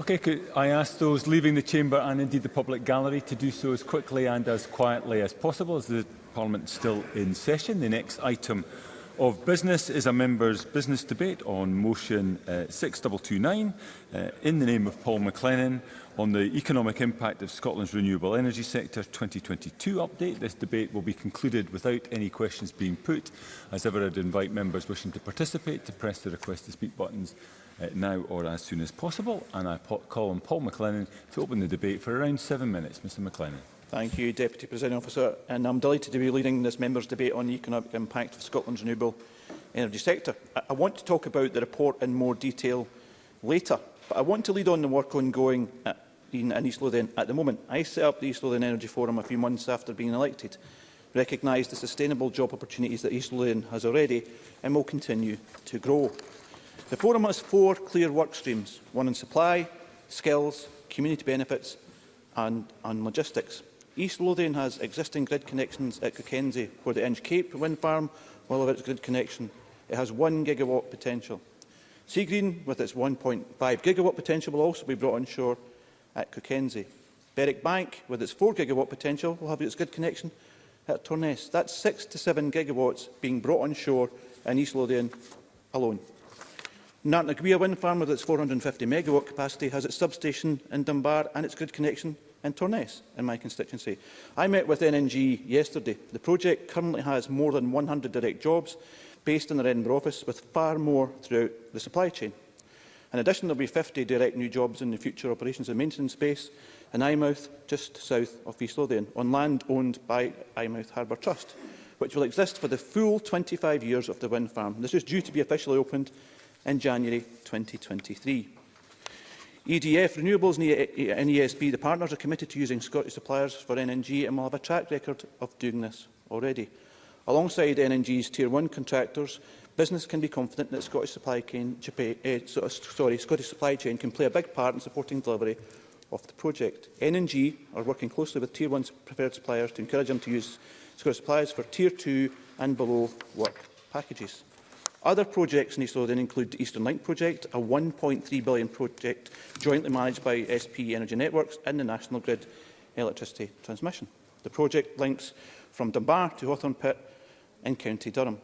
Okay, could I ask those leaving the chamber and indeed the public gallery to do so as quickly and as quietly as possible as the Parliament is still in session. The next item of business is a member's business debate on motion uh, 6229 uh, in the name of Paul McLennan on the economic impact of Scotland's renewable energy sector 2022 update. This debate will be concluded without any questions being put. As ever, I'd invite members wishing to participate to press the request to speak buttons uh, now or as soon as possible. And I call on Paul McLennan to open the debate for around seven minutes. Mr McLennan. Thank you, Deputy President Officer. And I'm delighted to be leading this member's debate on the economic impact of Scotland's renewable energy sector. I, I want to talk about the report in more detail later, but I want to lead on the work ongoing at, in, in East Lothian at the moment. I set up the East Lothian Energy Forum a few months after being elected, recognised the sustainable job opportunities that East Lothian has already and will continue to grow. The forum has four clear work streams, one on supply, skills, community benefits and, and logistics. East Lothian has existing grid connections at Cockenzie, where the Inch Cape wind farm will have its grid connection. It has 1 gigawatt potential. Seagreen, with its 1.5 gigawatt potential, will also be brought onshore at Cockenzie. Berwick Bank, with its 4 gigawatt potential, will have its grid connection at Torness. That's 6 to 7 gigawatts being brought onshore in East Lothian alone. Narnacaoia wind farm with its 450 megawatt capacity has its substation in Dunbar and its grid connection in Torness in my constituency. I met with NNG yesterday. The project currently has more than 100 direct jobs based in their Edinburgh office with far more throughout the supply chain. In addition, there will be 50 direct new jobs in the future operations and maintenance base in Eyemouth, just south of East Lothian, on land owned by Eyemouth Harbour Trust, which will exist for the full 25 years of the wind farm. This is due to be officially opened in January 2023. EDF, Renewables and ESB, e e the partners are committed to using Scottish suppliers for NNG and will have a track record of doing this already. Alongside NNG's Tier 1 contractors, business can be confident that Scottish supply chain, eh, sorry, Scottish supply chain can play a big part in supporting delivery of the project. NNG are working closely with Tier 1 preferred suppliers to encourage them to use Scottish suppliers for Tier 2 and below work packages. Other projects in East Lothian include the Eastern Link project, a £1.3 billion project jointly managed by SP Energy Networks and the National Grid Electricity Transmission. The project links from Dunbar to Hawthorne Pit in County Durham.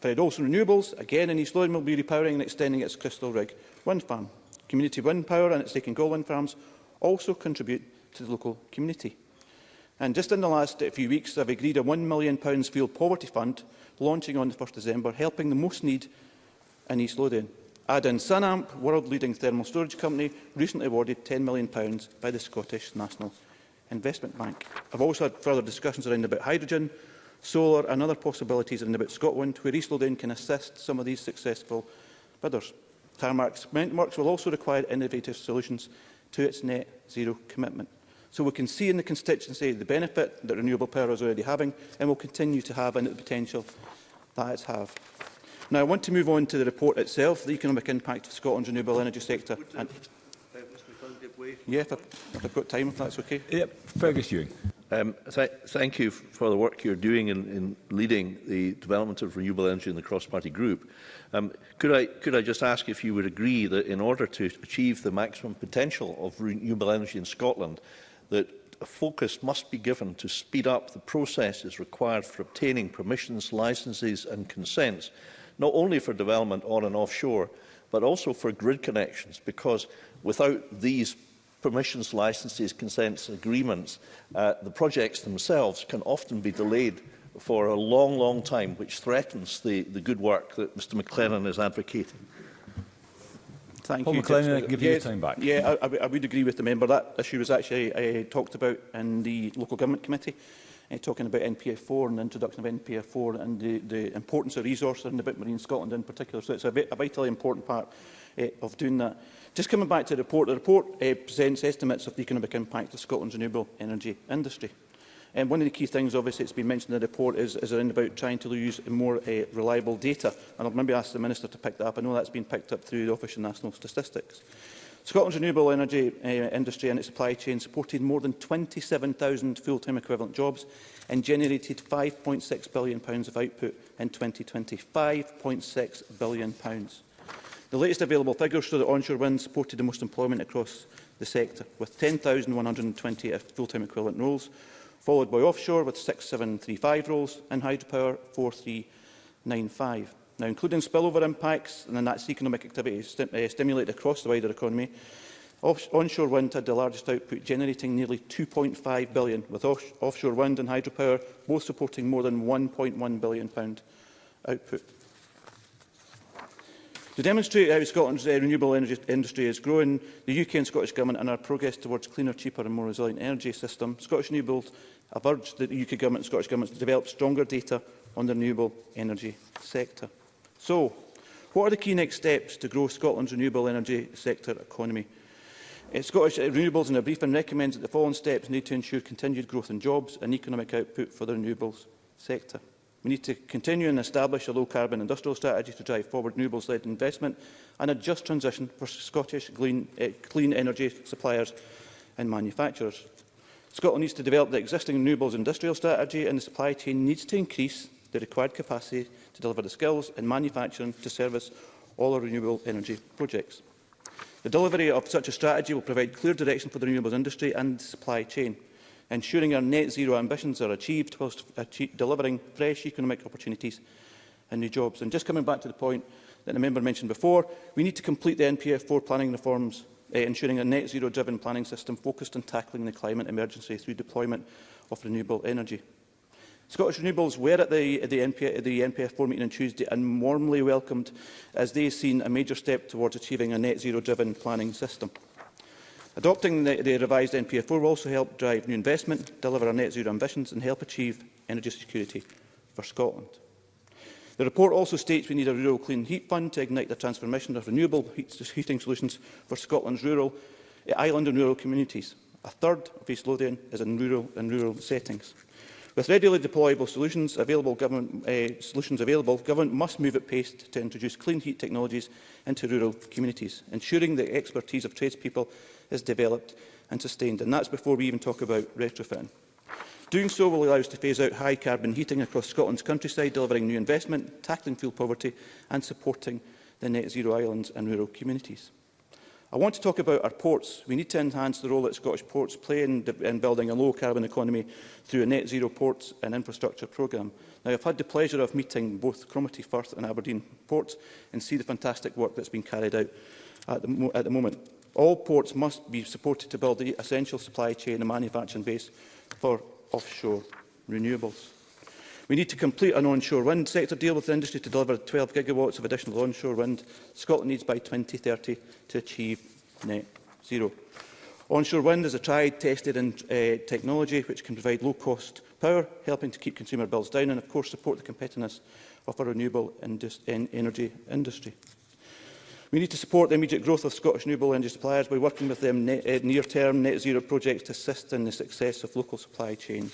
Fred Olsen Renewables, again in East Lothian, will be repowering and extending its Crystal Rig wind farm. Community wind power and its Laken Gold wind farms also contribute to the local community. And just in the last few weeks, I've agreed a £1 million fuel poverty fund launching on 1st December, helping the most need in East Lothian. Add-in Sunamp, world-leading thermal storage company, recently awarded £10 million by the Scottish National Investment Bank. I've also had further discussions around about hydrogen, solar and other possibilities around about Scotland, where East Lothian can assist some of these successful bidders. Tarmac Cement Works will also require innovative solutions to its net zero commitment. So we can see in the constituency the benefit that renewable power is already having and will continue to have and the potential that it have. Now I want to move on to the report itself, the economic impact of Scotland's renewable energy sector. And yeah, if, I, if I've got time, if that's okay. Yep. Fergus Ewing. Um, th thank you for the work you're doing in, in leading the development of renewable energy in the cross-party group. Um, could, I, could I just ask if you would agree that in order to achieve the maximum potential of renewable energy in Scotland, that a focus must be given to speed up the processes required for obtaining permissions, licences and consents, not only for development on and offshore, but also for grid connections, because without these permissions, licences, consents, agreements, uh, the projects themselves can often be delayed for a long, long time, which threatens the, the good work that Mr McLennan is advocating. Thank Paul you. Paul McLennan, give you your time back. Yeah, I, I would agree with the member. That issue was actually uh, talked about in the Local Government Committee, uh, talking about NPF4 and the introduction of NPF4 and the, the importance of resources in the Bit Marine Scotland in particular. So it's a, bit, a vitally important part uh, of doing that. Just coming back to the report, the report uh, presents estimates of the economic impact of Scotland's renewable energy industry. Um, one of the key things, obviously, it's been mentioned in the report is, is around about trying to use more uh, reliable data. And I'll maybe ask the Minister to pick that up. I know that's been picked up through the Office of National Statistics. Scotland's renewable energy uh, industry and its supply chain supported more than 27,000 full-time equivalent jobs and generated £5.6 billion pounds of output in 2020. £5.6 billion. Pounds. The latest available figures show that onshore wind supported the most employment across the sector, with 10,120 full-time equivalent roles, followed by offshore with 6735 roles and hydropower 4395. Now, including spillover impacts and that's economic activity st uh, eh, stimulated across the wider economy, Off onshore wind had the largest output, generating nearly 2.5 billion, with off offshore wind and hydropower both supporting more than 1.1 billion pound output. To demonstrate how Scotland's uh, renewable energy industry is growing, the UK and Scottish Government and our progress towards cleaner, cheaper and more resilient energy system, Scottish Renewables have urged the UK Government and Scottish Government to develop stronger data on the renewable energy sector. So, what are the key next steps to grow Scotland's renewable energy sector economy? Uh, Scottish uh, Renewables in a briefing recommends that the following steps need to ensure continued growth in jobs and economic output for the renewables sector. We need to continue and establish a low-carbon industrial strategy to drive forward renewables-led investment and a just transition for Scottish clean, uh, eh, clean energy suppliers and manufacturers. Scotland needs to develop the existing renewables industrial strategy and the supply chain needs to increase the required capacity to deliver the skills and manufacturing to service all our renewable energy projects. The delivery of such a strategy will provide clear direction for the renewables industry and supply chain ensuring our net zero ambitions are achieved whilst achieve, delivering fresh economic opportunities and new jobs. And just coming back to the point that the member mentioned before, we need to complete the NPF4 planning reforms, uh, ensuring a net zero driven planning system focused on tackling the climate emergency through deployment of renewable energy. Scottish Renewables were at the, the, NP, the NPF4 meeting on Tuesday and warmly welcomed as they have seen a major step towards achieving a net zero driven planning system. Adopting the, the revised NPF4 will also help drive new investment, deliver our net zero ambitions and help achieve energy security for Scotland. The report also states we need a rural clean heat fund to ignite the transformation of renewable heat heating solutions for Scotland's rural, eh, island and rural communities. A third of East Lothian is in rural and rural settings. With readily deployable solutions available, government, uh, solutions available, government must move at pace to introduce clean heat technologies into rural communities, ensuring the expertise of tradespeople is developed and sustained, and that's before we even talk about retrofitting. Doing so will allow us to phase out high carbon heating across Scotland's countryside, delivering new investment, tackling fuel poverty and supporting the net zero islands and rural communities. I want to talk about our ports. We need to enhance the role that Scottish ports play in, in building a low carbon economy through a net zero ports and infrastructure programme. Now, I've had the pleasure of meeting both Cromarty, Firth and Aberdeen ports and see the fantastic work that's been carried out at the, mo at the moment. All ports must be supported to build the essential supply chain and manufacturing base for offshore renewables. We need to complete an onshore wind sector deal with the industry to deliver 12 gigawatts of additional onshore wind Scotland needs by 2030 to achieve net zero. Onshore wind is a tried, tested and, uh, technology which can provide low-cost power, helping to keep consumer bills down and, of course, support the competitiveness of our renewable in energy industry. We need to support the immediate growth of Scottish renewable energy suppliers by working with them eh, near-term net zero projects to assist in the success of local supply chain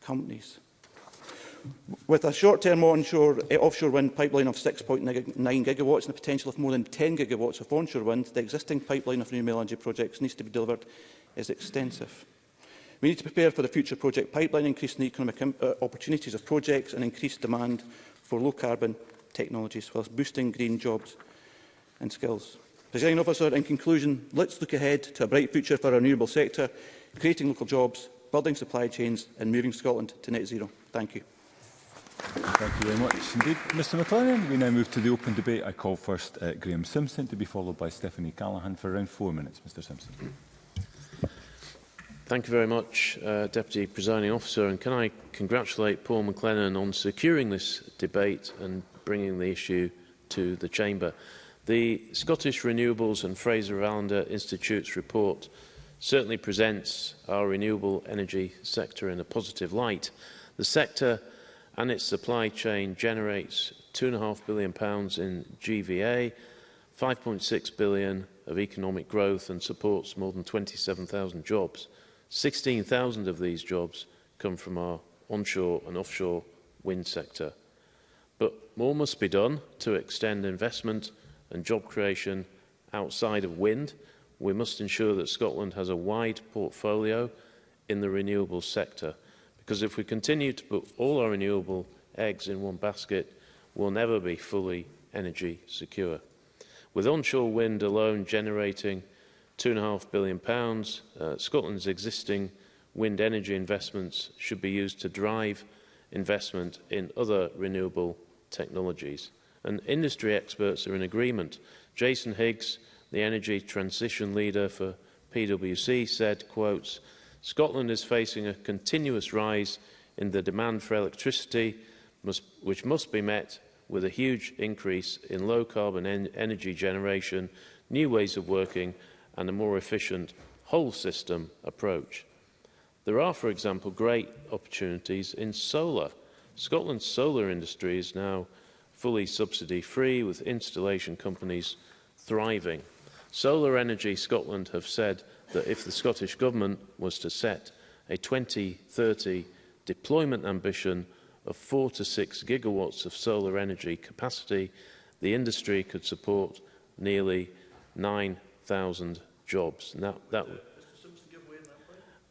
companies. With a short-term onshore eh, offshore wind pipeline of 6.9 gigawatts and the potential of more than 10 gigawatts of onshore wind, the existing pipeline of renewable energy projects needs to be delivered is extensive. We need to prepare for the future project pipeline, increasing the economic uh, opportunities of projects and increased demand for low-carbon technologies, whilst boosting green jobs and skills. Presiding officer, in conclusion, let's look ahead to a bright future for our renewable sector, creating local jobs, building supply chains and moving Scotland to net zero. Thank you. Thank you very much indeed. Mr McLennan, we now move to the open debate. I call first uh, Graham Simpson to be followed by Stephanie Callaghan for around four minutes. Mr Simpson. Thank you very much, uh, Deputy Presiding Officer. And can I congratulate Paul McLennan on securing this debate and bringing the issue to the Chamber. The Scottish Renewables and Fraser Allender Institute's report certainly presents our renewable energy sector in a positive light. The sector and its supply chain generates £2.5 billion in GVA, 5.6 billion of economic growth and supports more than 27,000 jobs. 16,000 of these jobs come from our onshore and offshore wind sector. But more must be done to extend investment and job creation outside of wind. We must ensure that Scotland has a wide portfolio in the renewable sector, because if we continue to put all our renewable eggs in one basket, we'll never be fully energy secure. With onshore wind alone generating £2.5 billion, pounds, uh, Scotland's existing wind energy investments should be used to drive investment in other renewable technologies and industry experts are in agreement. Jason Higgs, the energy transition leader for PwC, said, quotes, Scotland is facing a continuous rise in the demand for electricity, must, which must be met with a huge increase in low-carbon en energy generation, new ways of working and a more efficient whole system approach. There are, for example, great opportunities in solar. Scotland's solar industry is now fully subsidy free with installation companies thriving. Solar Energy Scotland have said that if the Scottish Government was to set a 2030 deployment ambition of 4 to 6 gigawatts of solar energy capacity, the industry could support nearly 9,000 jobs. And that, that,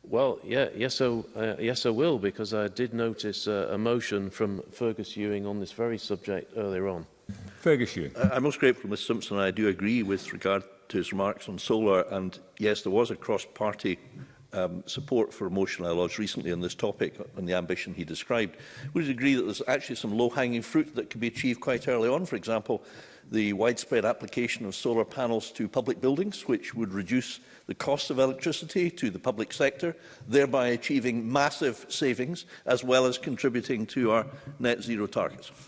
Well, yeah, yes, I, uh, yes, I will, because I did notice uh, a motion from Fergus Ewing on this very subject earlier on. Fergus Ewing. I, I'm most grateful, Mr Simpson. I do agree with regard to his remarks on solar, and yes, there was a cross-party um, support for a motion I lodged recently on this topic and the ambition he described. Would you agree that there's actually some low-hanging fruit that could be achieved quite early on? For example, the widespread application of solar panels to public buildings, which would reduce the cost of electricity to the public sector, thereby achieving massive savings, as well as contributing to our net zero targets.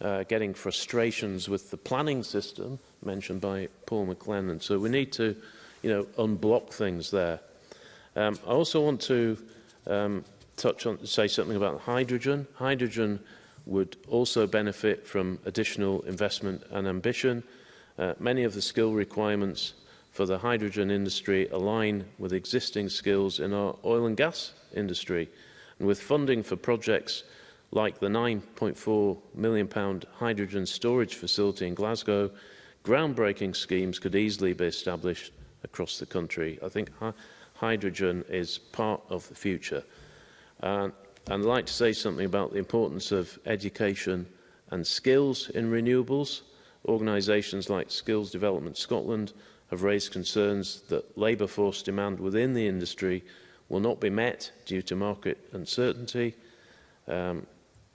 uh, getting frustrations with the planning system mentioned by Paul McLennan. So we need to, you know, unblock things there. Um, I also want to um, touch on, say something about hydrogen. Hydrogen would also benefit from additional investment and ambition. Uh, many of the skill requirements for the hydrogen industry align with existing skills in our oil and gas industry. Uh, And with funding for projects like the £9.4 million hydrogen storage facility in Glasgow, groundbreaking schemes could easily be established across the country. I think hydrogen is part of the future. And I'd like to say something about the importance of education and skills in renewables. Organisations like Skills Development Scotland have raised concerns that labour force demand within the industry will not be met due to market uncertainty. Um,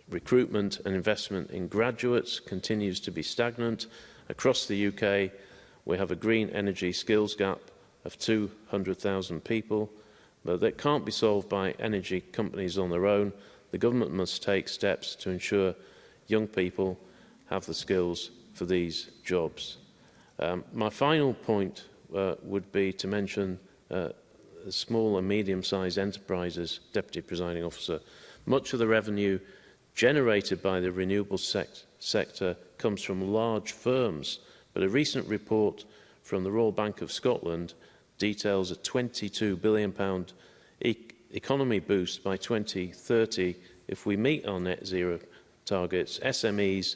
recruitment and investment in graduates continues to be stagnant. Across the UK, we have a green energy skills gap of 200,000 people, but that can't be solved by energy companies on their own. The government must take steps to ensure young people have the skills for these jobs. Um, my final point uh, would be to mention uh, small and medium-sized enterprises, Deputy Presiding Officer, much of the revenue generated by the renewable sec sector comes from large firms, but a recent report from the Royal Bank of Scotland details a £22 billion e economy boost by 2030. If we meet our net zero targets, SMEs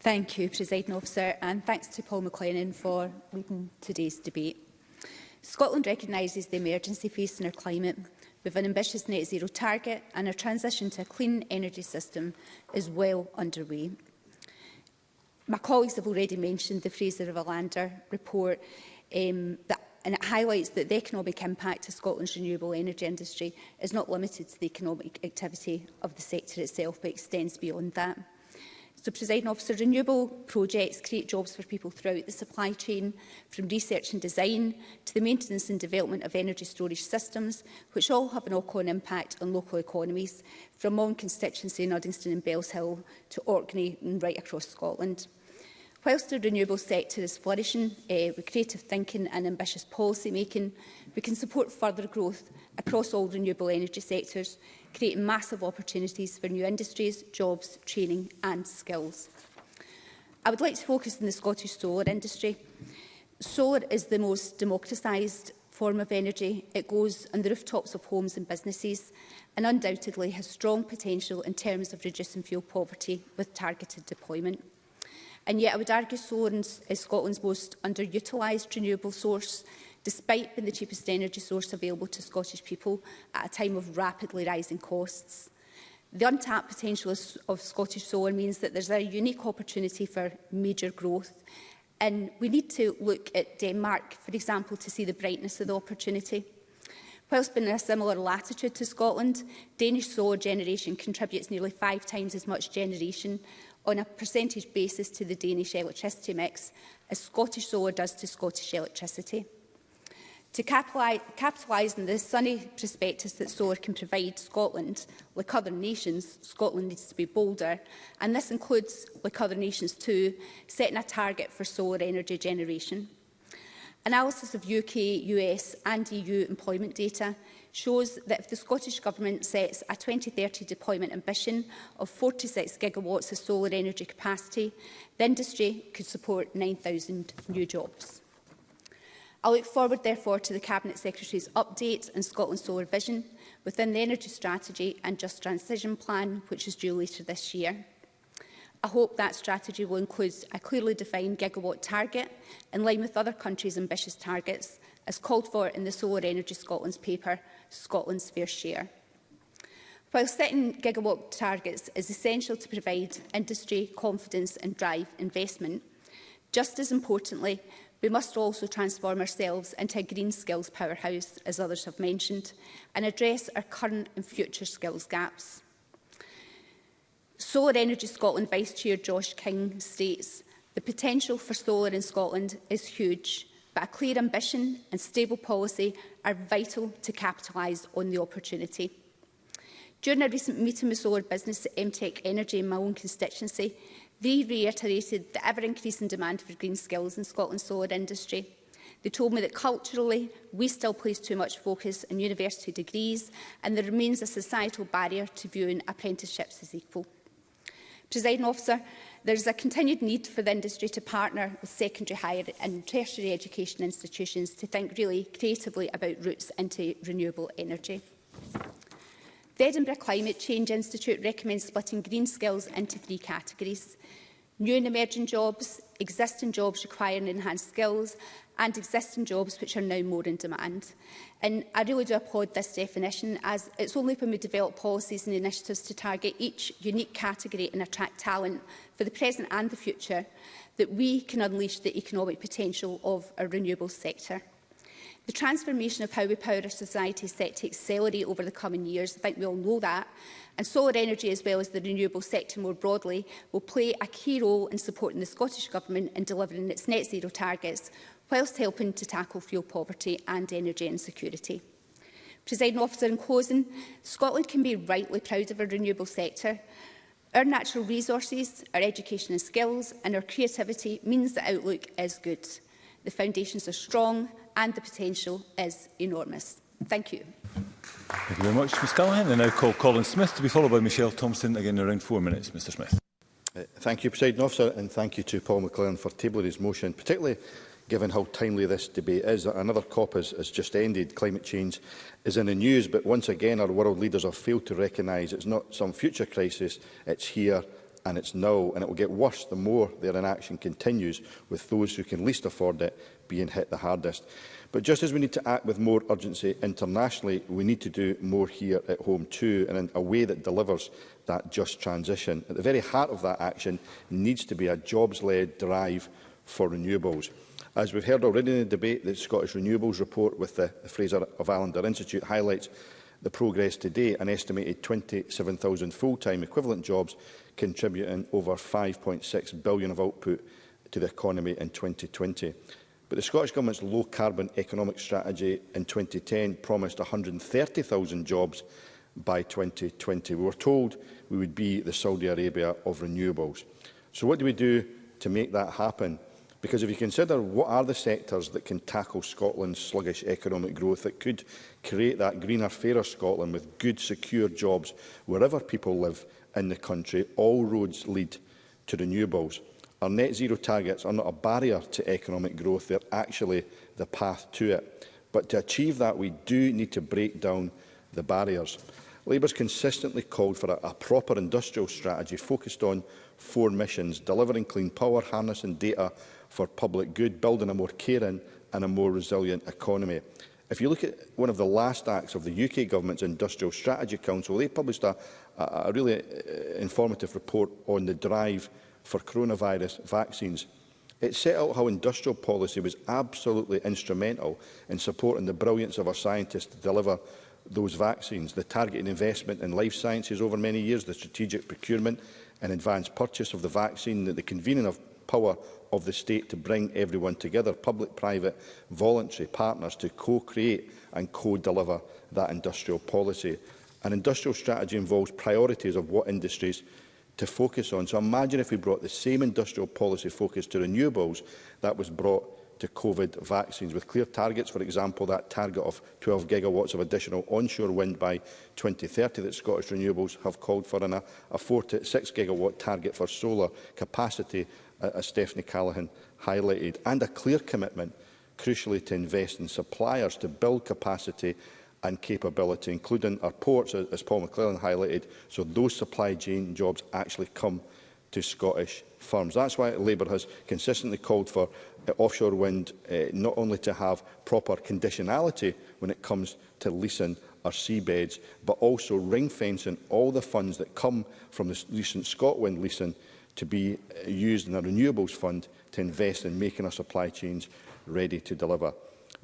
Thank you, Presiding Officer, and thanks to Paul McLennan for leading today's debate. Scotland recognises the emergency facing our climate have an ambitious net zero target and our transition to a clean energy system is well underway. My colleagues have already mentioned the Fraser of Alander report um, that and it highlights that the economic impact of Scotland's renewable energy industry is not limited to the economic activity of the sector itself, but extends beyond that. So, presiding officer, renewable projects create jobs for people throughout the supply chain, from research and design to the maintenance and development of energy storage systems, which all have an knock-on impact on local economies, from Mon constituency in Uddingston and Bells Hill to Orkney and right across Scotland. Whilst the renewable sector is flourishing uh, with creative thinking and ambitious policy making, we can support further growth across all renewable energy sectors, creating massive opportunities for new industries, jobs, training and skills. I would like to focus on the Scottish solar industry. Solar is the most democratised form of energy. It goes on the rooftops of homes and businesses and undoubtedly has strong potential in terms of reducing fuel poverty with targeted deployment. And yet I would argue solar is eh, Scotland's most underutilised renewable source, despite being the cheapest energy source available to Scottish people at a time of rapidly rising costs. The untapped potential of Scottish solar means that there's a unique opportunity for major growth. And we need to look at Denmark, for example, to see the brightness of the opportunity. Whilst being in a similar latitude to Scotland, Danish solar generation contributes nearly five times as much generation on a percentage basis to the Danish electricity mix, as Scottish solar does to Scottish electricity. To capitalise on the sunny prospectus that solar can provide Scotland, like other nations, Scotland needs to be bolder, and this includes, like other nations too, setting a target for solar energy generation. Analysis of UK, US and EU employment data shows that if the Scottish Government sets a 2030 deployment ambition of 46 gigawatts of solar energy capacity, the industry could support 9,000 new jobs. I look forward, therefore, to the Cabinet Secretary's update on Scotland's solar vision within the Energy Strategy and Just Transition Plan, which is due later this year. I hope that strategy will include a clearly defined gigawatt target, in line with other countries' ambitious targets, as called for in the Solar Energy Scotland's paper Scotland's fair share. While setting gigawatt targets is essential to provide industry confidence and drive investment, just as importantly, we must also transform ourselves into a green skills powerhouse, as others have mentioned, and address our current and future skills gaps. Solar Energy Scotland Vice Chair Josh King states, the potential for solar in Scotland is huge but a clear ambition and stable policy are vital to capitalise on the opportunity. During a recent meeting with solar business at MTech Energy in my own constituency, they reiterated the ever-increasing demand for green skills in Scotland's solar industry. They told me that culturally, we still place too much focus on university degrees and there remains a societal barrier to viewing apprenticeships as equal. Presiding officer, There's a continued need for the industry to partner with secondary, higher and tertiary education institutions to think really creatively about routes into renewable energy. The Edinburgh Climate Change Institute recommends splitting green skills into three categories. New and emerging jobs, existing jobs requiring enhanced skills and existing jobs which are now more in demand. And I really do applaud this definition as it's only when we develop policies and initiatives to target each unique category and attract talent for the present and the future that we can unleash the economic potential of a renewable sector. The transformation of how we power our society is set to accelerate over the coming years. I think we all know that. And solar energy, as well as the renewable sector more broadly, will play a key role in supporting the Scottish Government in delivering its net zero targets, whilst helping to tackle fuel poverty and energy insecurity. Presiding officer in closing, Scotland can be rightly proud of our renewable sector. Our natural resources, our education and skills and our creativity means the outlook is good. The foundations are strong and the potential is enormous. Thank you. Thank you very much, Ms Callaghan. I now call Colin Smith to be followed by Michelle Thompson again in around four minutes. Mr Smith. Uh, thank you, President Officer, and thank you to Paul McLaren for tabling his motion, particularly given how timely this debate is. Another COP has, has just ended. Climate change is in the news, but once again our world leaders have failed to recognise it's not some future crisis, it's here and it's now, and it will get worse the more their inaction continues, with those who can least afford it being hit the hardest. But just as we need to act with more urgency internationally, we need to do more here at home too, and in a way that delivers that just transition. At the very heart of that action needs to be a jobs-led drive for renewables. As we've heard already in the debate, the Scottish Renewables report with the Fraser of Allender Institute highlights the progress to date, an estimated 27,000 full-time equivalent jobs contributing over 5.6 billion of output to the economy in 2020. But the Scottish Government's low-carbon economic strategy in 2010 promised 130,000 jobs by 2020. We were told we would be the Saudi Arabia of renewables. So what do we do to make that happen? Because if you consider what are the sectors that can tackle Scotland's sluggish economic growth that could create that greener, fairer Scotland with good, secure jobs wherever people live in the country, all roads lead to renewables. Our net zero targets are not a barrier to economic growth, they're actually the path to it. But to achieve that, we do need to break down the barriers. Labour's consistently called for a, a proper industrial strategy focused on four missions, delivering clean power, harnessing data for public good, building a more caring and a more resilient economy. If you look at one of the last acts of the UK government's Industrial Strategy Council, they published a, a really uh, informative report on the drive for coronavirus vaccines. It set out how industrial policy was absolutely instrumental in supporting the brilliance of our scientists to deliver those vaccines, the targeted investment in life sciences over many years, the strategic procurement and advanced purchase of the vaccine, the, the convening of power of the state to bring everyone together, public-private voluntary partners to co-create and co-deliver that industrial policy. An industrial strategy involves priorities of what industries to focus on. So imagine if we brought the same industrial policy focus to renewables that was brought to COVID vaccines, with clear targets, for example, that target of 12 gigawatts of additional onshore wind by 2030 that Scottish Renewables have called for, and a, a 4 to 6 gigawatt target for solar capacity, uh, as Stephanie Callaghan highlighted, and a clear commitment, crucially, to invest in suppliers to build capacity and capability, including our ports, as Paul McClellan highlighted, so those supply chain jobs actually come to Scottish firms. That's why Labour has consistently called for uh, offshore wind uh, not only to have proper conditionality when it comes to leasing our seabeds, but also ring fencing all the funds that come from the recent Scotland leasing to be uh, used in a renewables fund to invest in making our supply chains ready to deliver.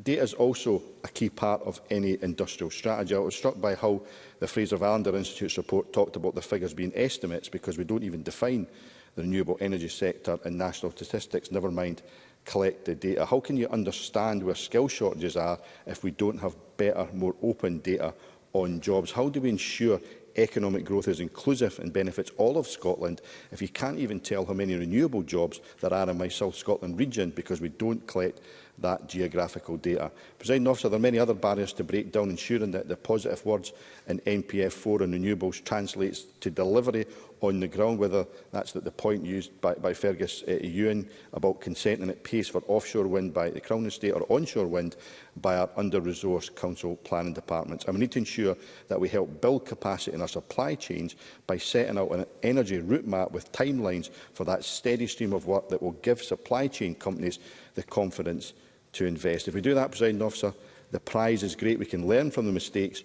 Data is also a key part of any industrial strategy. I was struck by how the Fraser Valander Institute's report talked about the figures being estimates because we don't even define the renewable energy sector in national statistics, never mind collect the data. How can you understand where skill shortages are if we don't have better, more open data on jobs? How do we ensure economic growth is inclusive and benefits all of Scotland if you can't even tell how many renewable jobs there are in my South Scotland region because we don't collect that geographical data. Presiding officer, there are many other barriers to break down, ensuring that the positive words in NPF 4 and renewables translates to delivery on the ground, whether that's the point used by, by Fergus uh, Ewan about consenting at pace for offshore wind by the Crown Estate or onshore wind by our under-resourced council planning departments. And we need to ensure that we help build capacity in our supply chains by setting out an energy route map with timelines for that steady stream of work that will give supply chain companies the confidence to invest. If we do that, President Officer, the prize is great. We can learn from the mistakes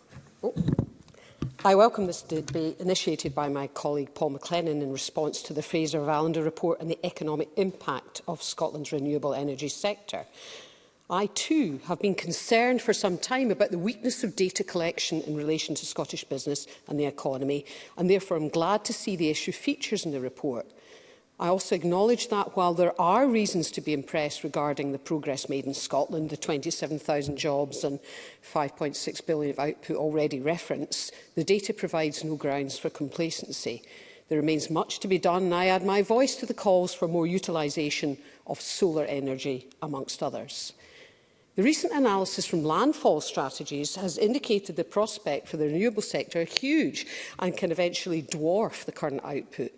Oh. I welcome this debate initiated by my colleague Paul McLennan in response to the Fraser of Allender report and the economic impact of Scotland's renewable energy sector. I too have been concerned for some time about the weakness of data collection in relation to Scottish business and the economy and therefore I'm glad to see the issue features in the report. I also acknowledge that while there are reasons to be impressed regarding the progress made in Scotland, the 27,000 jobs and 5.6 billion of output already referenced, the data provides no grounds for complacency. There remains much to be done and I add my voice to the calls for more utilisation of solar energy, amongst others. The recent analysis from landfall strategies has indicated the prospect for the renewable sector huge and can eventually dwarf the current output.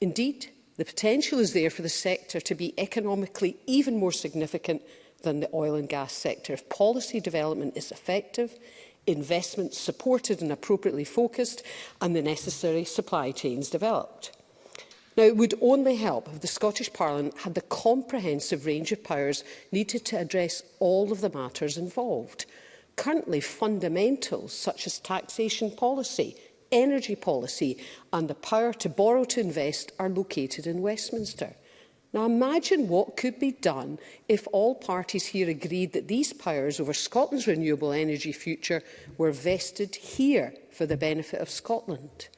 Indeed, The potential is there for the sector to be economically even more significant than the oil and gas sector. If policy development is effective, investments supported and appropriately focused, and the necessary supply chains developed. Now, it would only help if the Scottish Parliament had the comprehensive range of powers needed to address all of the matters involved. Currently, fundamentals such as taxation policy, energy policy and the power to borrow to invest are located in Westminster. Now imagine what could be done if all parties here agreed that these powers over Scotland's renewable energy future were vested here for the benefit of Scotland.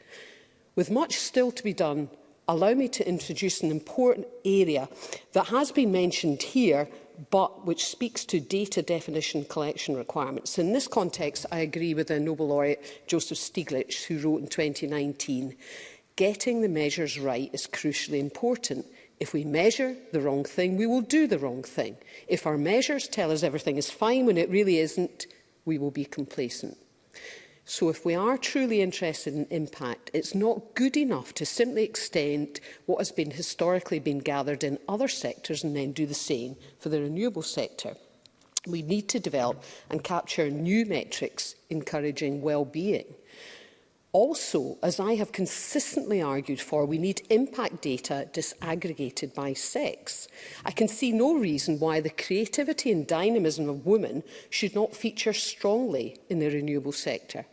With much still to be done, allow me to introduce an important area that has been mentioned here but which speaks to data definition collection requirements. In this context, I agree with the Nobel laureate Joseph Stiglitz, who wrote in 2019, getting the measures right is crucially important. If we measure the wrong thing, we will do the wrong thing. If our measures tell us everything is fine when it really isn't, we will be complacent. So if we are truly interested in impact, it's not good enough to simply extend what has been historically been gathered in other sectors and then do the same for the renewable sector. We need to develop and capture new metrics encouraging well-being. Also, as I have consistently argued for, we need impact data disaggregated by sex. I can see no reason why the creativity and dynamism of women should not feature strongly in the renewable sector.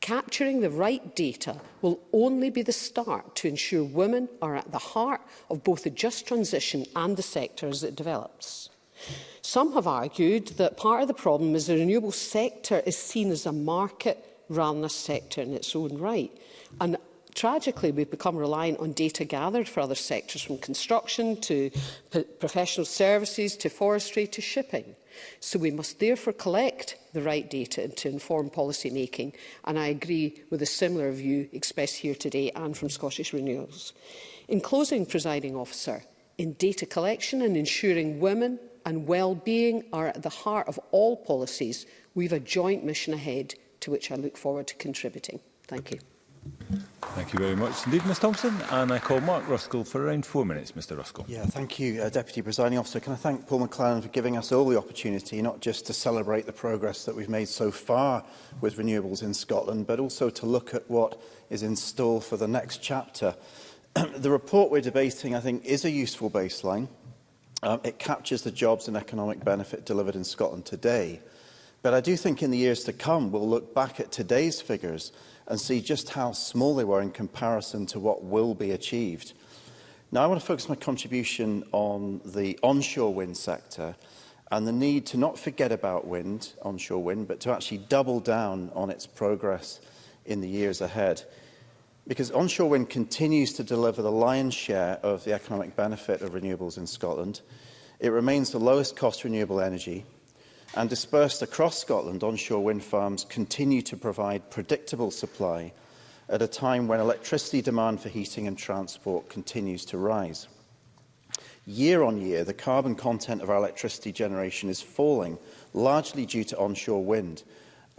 Capturing the right data will only be the start to ensure women are at the heart of both the just transition and the sector as it develops. Some have argued that part of the problem is the renewable sector is seen as a market run this sector in its own right. And tragically, we've become reliant on data gathered for other sectors, from construction to professional services to forestry to shipping. So we must therefore collect the right data to inform policy making, and I agree with a similar view expressed here today and from Scottish Renewals. In closing, presiding officer, in data collection and ensuring women and well-being are at the heart of all policies, we have a joint mission ahead to which I look forward to contributing. Thank you. Thank you very much indeed, Ms Thompson. And I call Mark Ruskell for around four minutes, Mr Ruskell. Yeah, thank you, uh, Deputy Presiding Officer. Can I thank Paul McLaren for giving us all the opportunity, not just to celebrate the progress that we've made so far with renewables in Scotland, but also to look at what is in store for the next chapter. the report we're debating, I think, is a useful baseline. Um, it captures the jobs and economic benefit delivered in Scotland today. But I do think in the years to come, we'll look back at today's figures and see just how small they were in comparison to what will be achieved. Now, I want to focus my contribution on the onshore wind sector and the need to not forget about wind, onshore wind, but to actually double down on its progress in the years ahead. Because onshore wind continues to deliver the lion's share of the economic benefit of renewables in Scotland. It remains the lowest cost renewable energy, and dispersed across Scotland, onshore wind farms continue to provide predictable supply at a time when electricity demand for heating and transport continues to rise. Year on year, the carbon content of our electricity generation is falling, largely due to onshore wind,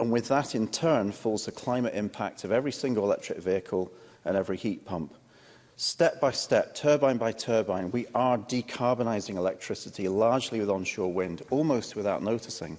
and with that in turn falls the climate impact of every single electric vehicle and every heat pump. Step by step, turbine by turbine, we are decarbonising electricity largely with onshore wind, almost without noticing.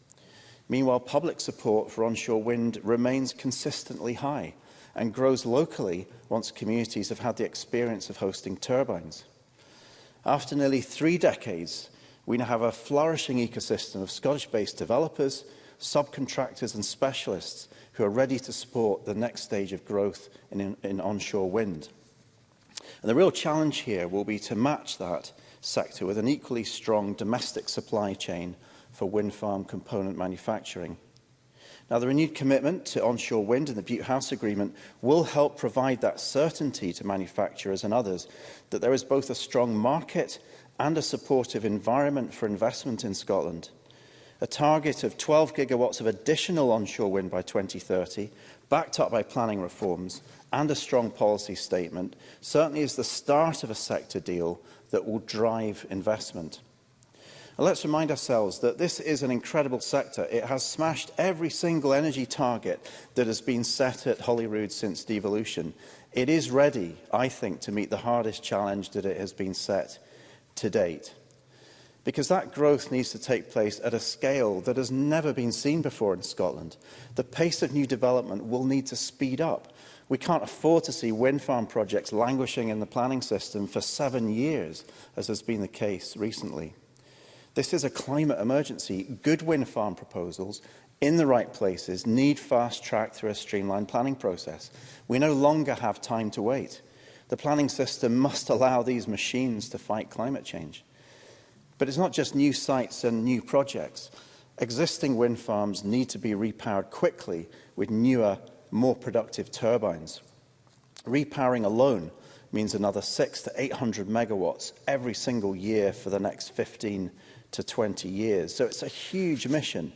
Meanwhile, public support for onshore wind remains consistently high and grows locally once communities have had the experience of hosting turbines. After nearly three decades, we now have a flourishing ecosystem of Scottish-based developers, subcontractors and specialists who are ready to support the next stage of growth in, in, in onshore wind. And the real challenge here will be to match that sector with an equally strong domestic supply chain for wind farm component manufacturing. Now, the renewed commitment to onshore wind and the Butte House Agreement will help provide that certainty to manufacturers and others that there is both a strong market and a supportive environment for investment in Scotland. A target of 12 gigawatts of additional onshore wind by 2030, backed up by planning reforms, and a strong policy statement certainly is the start of a sector deal that will drive investment. And let's remind ourselves that this is an incredible sector. It has smashed every single energy target that has been set at Holyrood since devolution. It is ready, I think, to meet the hardest challenge that it has been set to date. because that growth needs to take place at a scale that has never been seen before in Scotland. The pace of new development will need to speed up We can't afford to see wind farm projects languishing in the planning system for seven years, as has been the case recently. This is a climate emergency. Good wind farm proposals in the right places need fast track through a streamlined planning process. We no longer have time to wait. The planning system must allow these machines to fight climate change. But it's not just new sites and new projects. Existing wind farms need to be repowered quickly with newer more productive turbines. Repowering alone means another 6 to 800 megawatts every single year for the next 15 to 20 years. So it's a huge mission,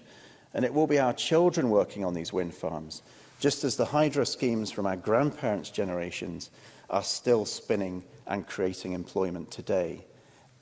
and it will be our children working on these wind farms, just as the hydro schemes from our grandparents' generations are still spinning and creating employment today.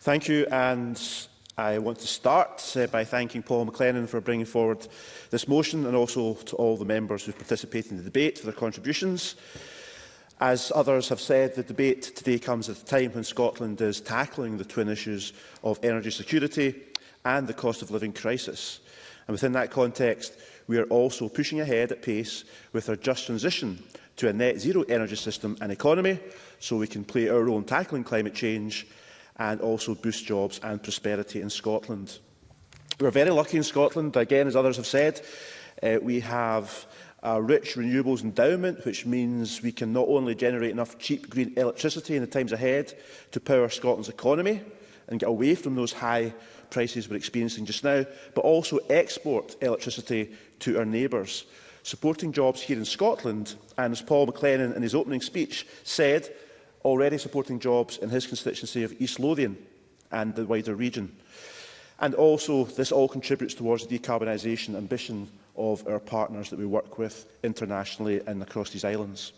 Thank you, and I want to start uh, by thanking Paul McLennan for bringing forward this motion and also to all the members who participated in the debate for their contributions. As others have said, the debate today comes at a time when Scotland is tackling the twin issues of energy security and the cost of living crisis. And within that context, we are also pushing ahead at pace with our just transition to a net zero energy system and economy so we can play our role in tackling climate change and also boost jobs and prosperity in Scotland. We're very lucky in Scotland, again, as others have said, uh, we have a rich renewables endowment, which means we can not only generate enough cheap green electricity in the times ahead to power Scotland's economy and get away from those high prices we're experiencing just now, but also export electricity to our neighbours. Supporting jobs here in Scotland, and as Paul McLennan in his opening speech said, already supporting jobs in his constituency of East Lothian and the wider region. And also, this all contributes towards the decarbonisation ambition of our partners that we work with internationally and across these islands.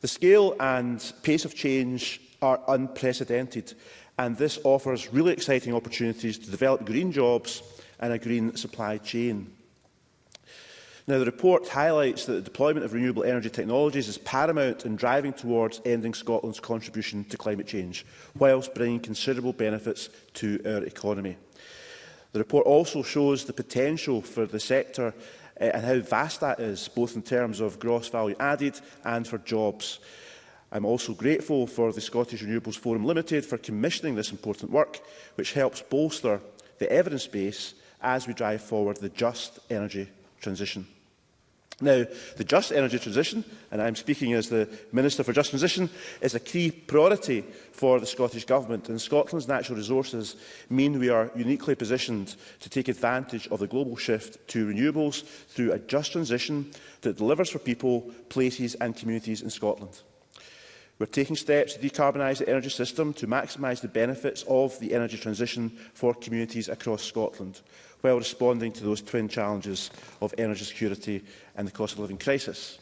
The scale and pace of change are unprecedented and this offers really exciting opportunities to develop green jobs and a green supply chain. Now, the report highlights that the deployment of renewable energy technologies is paramount in driving towards ending Scotland's contribution to climate change, whilst bringing considerable benefits to our economy. The report also shows the potential for the sector uh, and how vast that is, both in terms of gross value added and for jobs. I'm also grateful for the Scottish Renewables Forum Limited for commissioning this important work, which helps bolster the evidence base as we drive forward the just energy transition. Now, the just energy transition, and I'm speaking as the Minister for Just Transition, is a key priority for the Scottish Government, and Scotland's natural resources mean we are uniquely positioned to take advantage of the global shift to renewables through a just transition that delivers for people, places and communities in Scotland. We're taking steps to decarbonise the energy system to maximise the benefits of the energy transition for communities across Scotland, while responding to those twin challenges of energy security and the cost of living crisis.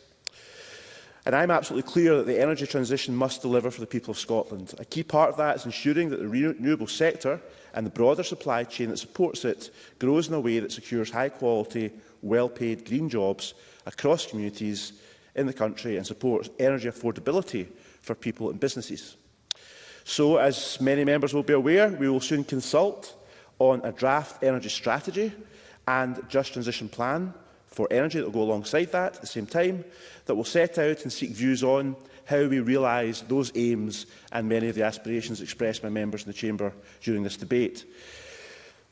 And I'm absolutely clear that the energy transition must deliver for the people of Scotland. A key part of that is ensuring that the renewable sector and the broader supply chain that supports it grows in a way that secures high-quality, well-paid green jobs across communities in the country and supports energy affordability for people and businesses. So, as many members will be aware, we will soon consult on a draft energy strategy and just transition plan for energy that will go alongside that at the same time, that will set out and seek views on how we realise those aims and many of the aspirations expressed by members in the Chamber during this debate.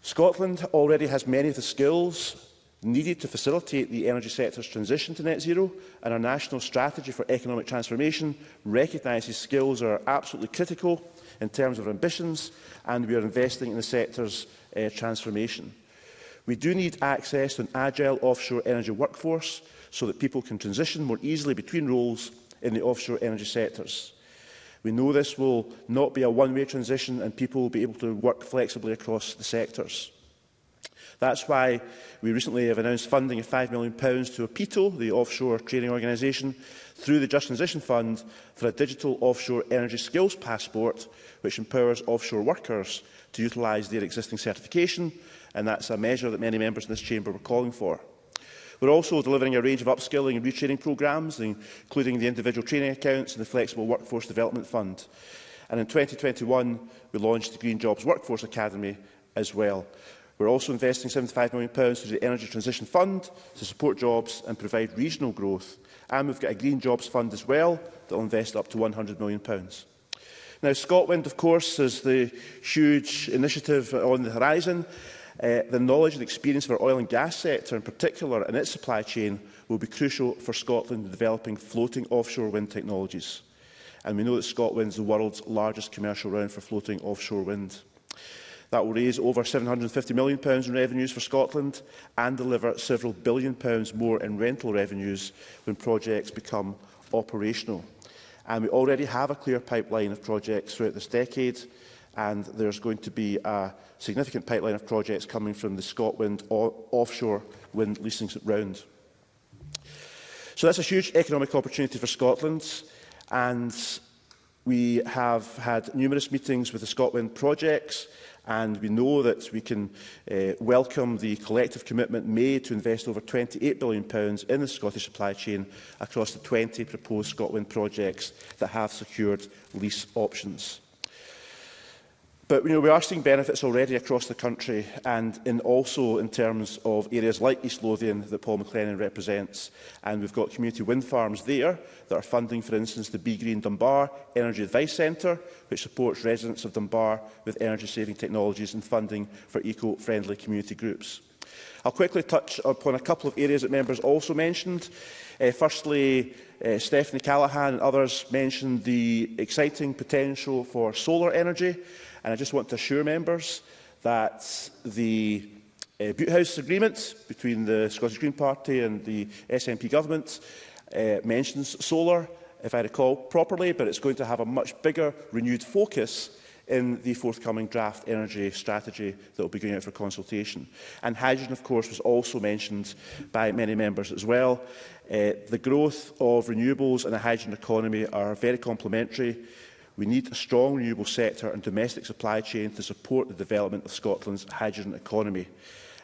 Scotland already has many of the skills needed to facilitate the energy sector's transition to net zero, and our national strategy for economic transformation recognises skills are absolutely critical in terms of ambitions, and we are investing in the sector's uh, transformation. We do need access to an agile offshore energy workforce so that people can transition more easily between roles in the offshore energy sectors. We know this will not be a one-way transition and people will be able to work flexibly across the sectors. That's why we recently have announced funding of £5 million to APITO, the offshore training organisation, through the Just Transition Fund for a digital offshore energy skills passport, which empowers offshore workers to utilise their existing certification, and that's a measure that many members in this chamber were calling for. We're also delivering a range of upskilling and retraining programmes, including the individual training accounts and the Flexible Workforce Development Fund. And in 2021, we launched the Green Jobs Workforce Academy as well. We're also investing £75 million through the Energy Transition Fund to support jobs and provide regional growth. And we've got a Green Jobs Fund as well that will invest up to £100 million. Now, Scotland, of course, is the huge initiative on the horizon. Uh, the knowledge and experience of our oil and gas sector in particular and its supply chain will be crucial for Scotland in developing floating offshore wind technologies. And we know that Scotland is the world's largest commercial round for floating offshore wind. That will raise over £750 million in revenues for Scotland and deliver several billion pounds more in rental revenues when projects become operational. And we already have a clear pipeline of projects throughout this decade, and there's going to be a significant pipeline of projects coming from the Scotland offshore wind leasing round. So that's a huge economic opportunity for Scotland, and we have had numerous meetings with the Scotland projects and we know that we can uh, welcome the collective commitment made to invest over £28 billion in the Scottish supply chain across the 20 proposed Scotland projects that have secured lease options. But you know, we are seeing benefits already across the country and in also in terms of areas like East Lothian that Paul McLennan represents. And we've got community wind farms there that are funding, for instance, the Be Green Dunbar Energy Advice Centre, which supports residents of Dunbar with energy-saving technologies and funding for eco-friendly community groups. I'll quickly touch upon a couple of areas that members also mentioned. Uh, firstly, Uh, Stephanie Callaghan and others mentioned the exciting potential for solar energy. And I just want to assure members that the uh, Butte House Agreement between the Scottish Green Party and the SNP government uh, mentions solar, if I recall properly, but it's going to have a much bigger renewed focus in the forthcoming draft energy strategy that will be going out for consultation. And hydrogen, of course, was also mentioned by many members as well. Uh, the growth of renewables and a hydrogen economy are very complementary. We need a strong renewable sector and domestic supply chain to support the development of Scotland's hydrogen economy.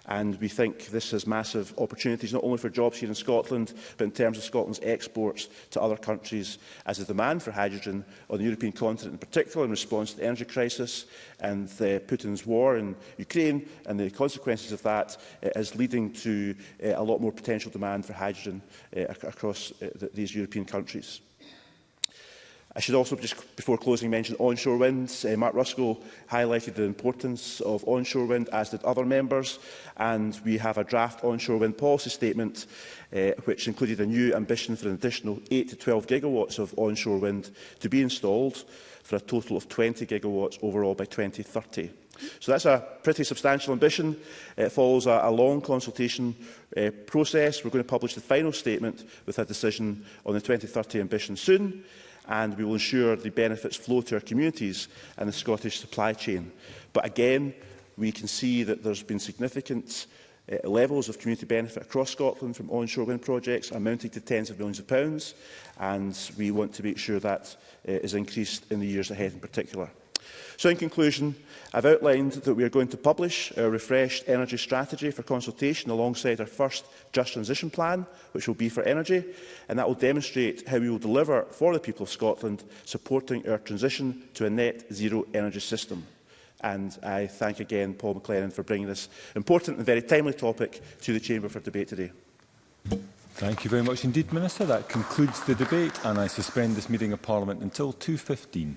And we think this has massive opportunities, not only for jobs here in Scotland, but in terms of Scotland's exports to other countries, as the demand for hydrogen on the European continent in particular in response to the energy crisis and uh, Putin's war in Ukraine and the consequences of that uh, is leading to uh, a lot more potential demand for hydrogen uh, across uh, the, these European countries. I should also, just before closing, mention onshore wind. Uh, Mark Ruskell highlighted the importance of onshore wind, as did other members, and we have a draft onshore wind policy statement uh, which included a new ambition for an additional 8 to 12 gigawatts of onshore wind to be installed for a total of 20 gigawatts overall by 2030. So that's a pretty substantial ambition. It follows a, a long consultation uh, process. We're going to publish the final statement with a decision on the 2030 ambition soon and we will ensure the benefits flow to our communities and the Scottish supply chain. But again, we can see that there's been significant uh, levels of community benefit across Scotland from onshore wind projects amounting to tens of millions of pounds and we want to make sure that uh, is increased in the years ahead in particular. So in conclusion, I've outlined that we are going to publish our refreshed energy strategy for consultation alongside our first Just Transition Plan, which will be for energy, and that will demonstrate how we will deliver for the people of Scotland, supporting our transition to a net zero energy system. And I thank again Paul McLennan for bringing this important and very timely topic to the Chamber for debate today. Thank you very much indeed, Minister. That concludes the debate and I suspend this meeting of Parliament until 2.15.